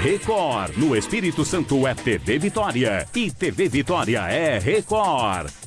Record. No Espírito Santo é TV Vitória. E TV Vitória é Record.